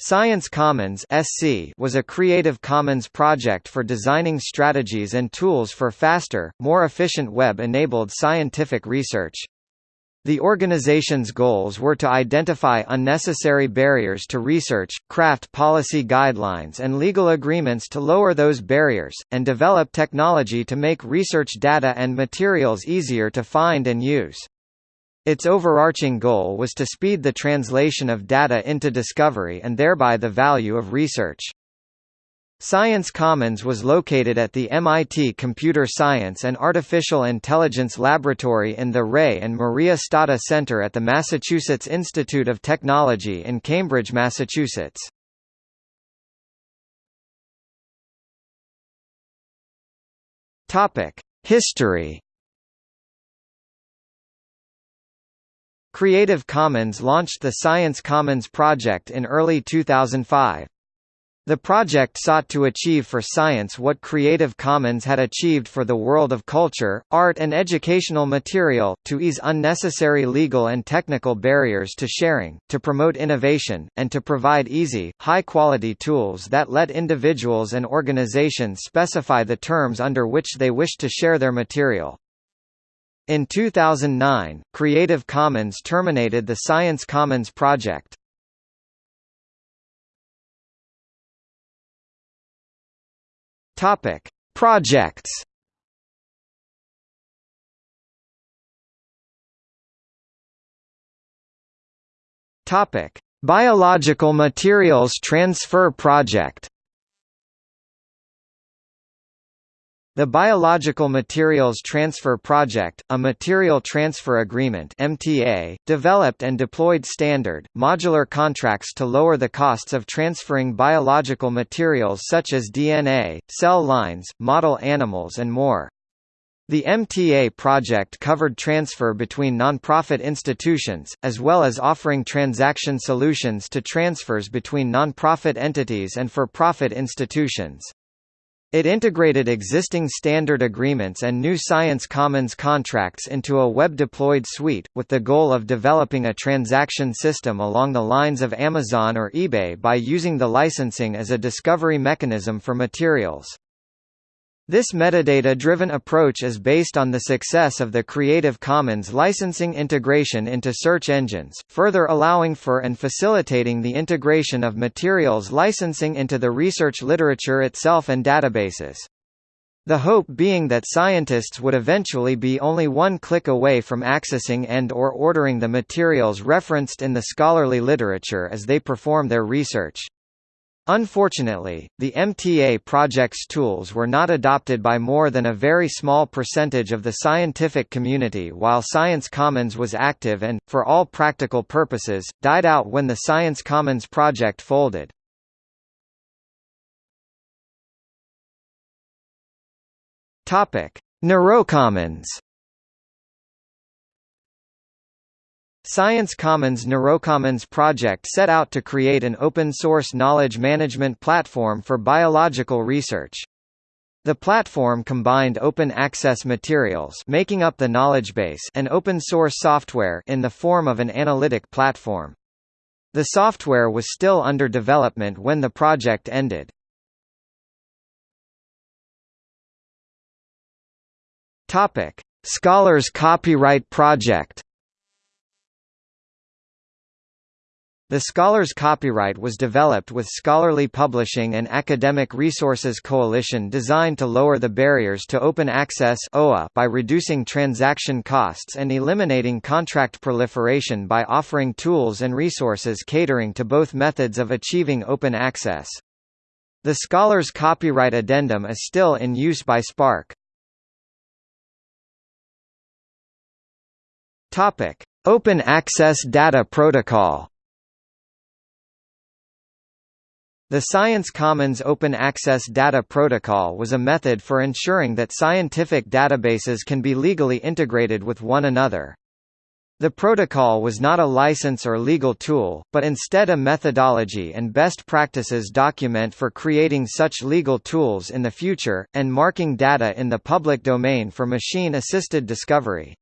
Science Commons (SC) was a Creative Commons project for designing strategies and tools for faster, more efficient web-enabled scientific research. The organization's goals were to identify unnecessary barriers to research, craft policy guidelines and legal agreements to lower those barriers, and develop technology to make research data and materials easier to find and use. Its overarching goal was to speed the translation of data into discovery and thereby the value of research. Science Commons was located at the MIT Computer Science and Artificial Intelligence Laboratory in the Ray and Maria Stata Center at the Massachusetts Institute of Technology in Cambridge, Massachusetts. History Creative Commons launched the Science Commons project in early 2005. The project sought to achieve for science what Creative Commons had achieved for the world of culture, art and educational material, to ease unnecessary legal and technical barriers to sharing, to promote innovation, and to provide easy, high-quality tools that let individuals and organizations specify the terms under which they wish to share their material. In 2009, Creative Commons terminated the Science Commons project. Topic: Projects. Topic: Biological Materials Transfer Project. The Biological Materials Transfer Project, a material transfer agreement MTA, developed and deployed standard, modular contracts to lower the costs of transferring biological materials such as DNA, cell lines, model animals and more. The MTA project covered transfer between nonprofit institutions, as well as offering transaction solutions to transfers between nonprofit entities and for-profit institutions. It integrated existing standard agreements and new Science Commons contracts into a web-deployed suite, with the goal of developing a transaction system along the lines of Amazon or eBay by using the licensing as a discovery mechanism for materials. This metadata-driven approach is based on the success of the Creative Commons licensing integration into search engines, further allowing for and facilitating the integration of materials licensing into the research literature itself and databases. The hope being that scientists would eventually be only one click away from accessing and or ordering the materials referenced in the scholarly literature as they perform their research. Unfortunately, the MTA project's tools were not adopted by more than a very small percentage of the scientific community while Science Commons was active and, for all practical purposes, died out when the Science Commons project folded. Neurocommons Science Commons Neurocommons project set out to create an open-source knowledge management platform for biological research. The platform combined open access materials making up the knowledge base and open source software in the form of an analytic platform. The software was still under development when the project ended. Scholars Copyright Project The Scholars Copyright was developed with Scholarly Publishing and Academic Resources Coalition designed to lower the barriers to open access by reducing transaction costs and eliminating contract proliferation by offering tools and resources catering to both methods of achieving open access. The Scholars Copyright Addendum is still in use by SPARC. Open Access Data Protocol The Science Commons Open Access Data Protocol was a method for ensuring that scientific databases can be legally integrated with one another. The protocol was not a license or legal tool, but instead a methodology and best practices document for creating such legal tools in the future, and marking data in the public domain for machine-assisted discovery.